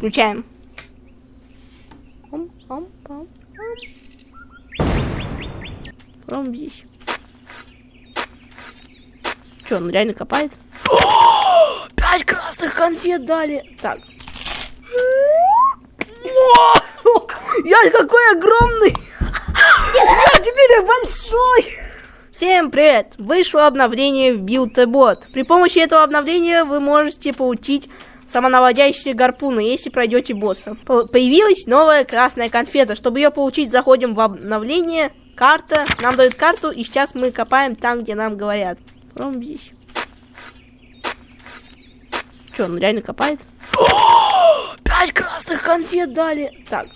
Включаем. Пам. здесь. Че, он реально копает? Пять красных конфет дали. Так. Я какой огромный! Я теперь большой! Всем привет! Вышло обновление в BuildBot. При помощи этого обновления вы можете получить самонаводящие гарпуны, если пройдете босса. Появилась новая красная конфета. Чтобы ее получить, заходим в обновление. Карта. Нам дают карту, и сейчас мы копаем там, где нам говорят. Прям здесь. Че, он реально копает? Пять красных конфет дали. Так.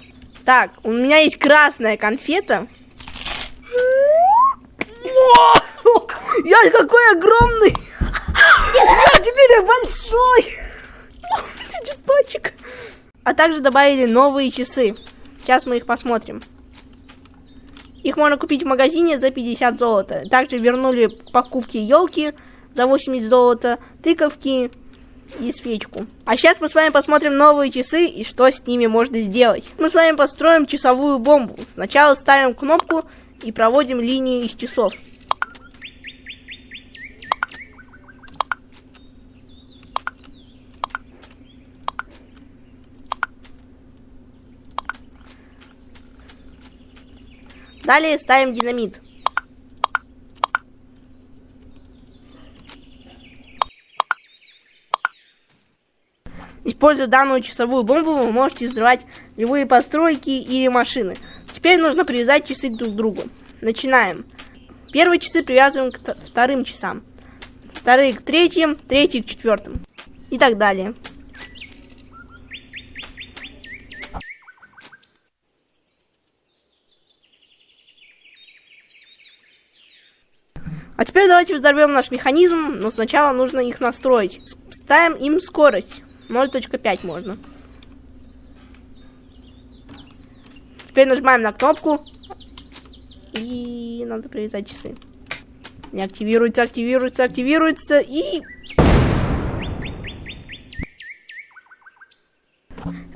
Так, у меня есть красная конфета. Я какой огромный! Я теперь большой! Джетпачек. А также добавили новые часы. Сейчас мы их посмотрим. Их можно купить в магазине за 50 золота. Также вернули покупки елки за 80 золота, тыковки и свечку. А сейчас мы с вами посмотрим новые часы и что с ними можно сделать. Мы с вами построим часовую бомбу. Сначала ставим кнопку и проводим линию из часов. Далее ставим динамит. Используя данную часовую бомбу, вы можете взрывать любые постройки или машины. Теперь нужно привязать часы друг к другу. Начинаем. Первые часы привязываем к вторым часам. Вторые к третьим, третьи к четвертым. И так далее. А теперь давайте взорвем наш механизм, но сначала нужно их настроить. Ставим им скорость. 0.5 можно. Теперь нажимаем на кнопку. И надо привязать часы. Не активируется, активируется, активируется. И...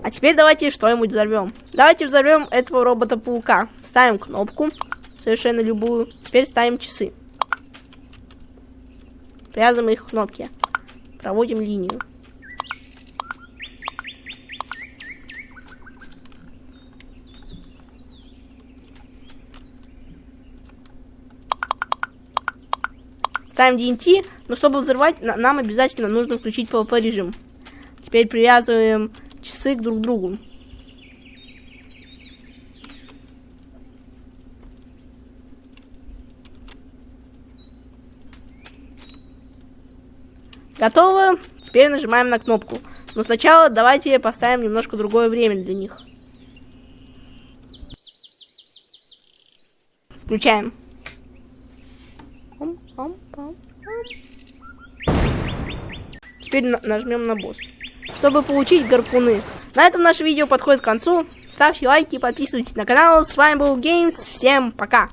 А теперь давайте что-нибудь взорвем. Давайте взорвем этого робота-паука. Ставим кнопку, совершенно любую. Теперь ставим часы. Привязываем их к кнопке. Проводим линию. Ставим DNT, но чтобы взорвать, нам обязательно нужно включить PvP режим. Теперь привязываем часы к друг другу. Готово. Теперь нажимаем на кнопку. Но сначала давайте поставим немножко другое время для них. Включаем. Теперь нажмем на босс. Чтобы получить гарпуны. На этом наше видео подходит к концу. Ставьте лайки, подписывайтесь на канал. С вами был Геймс. Всем пока.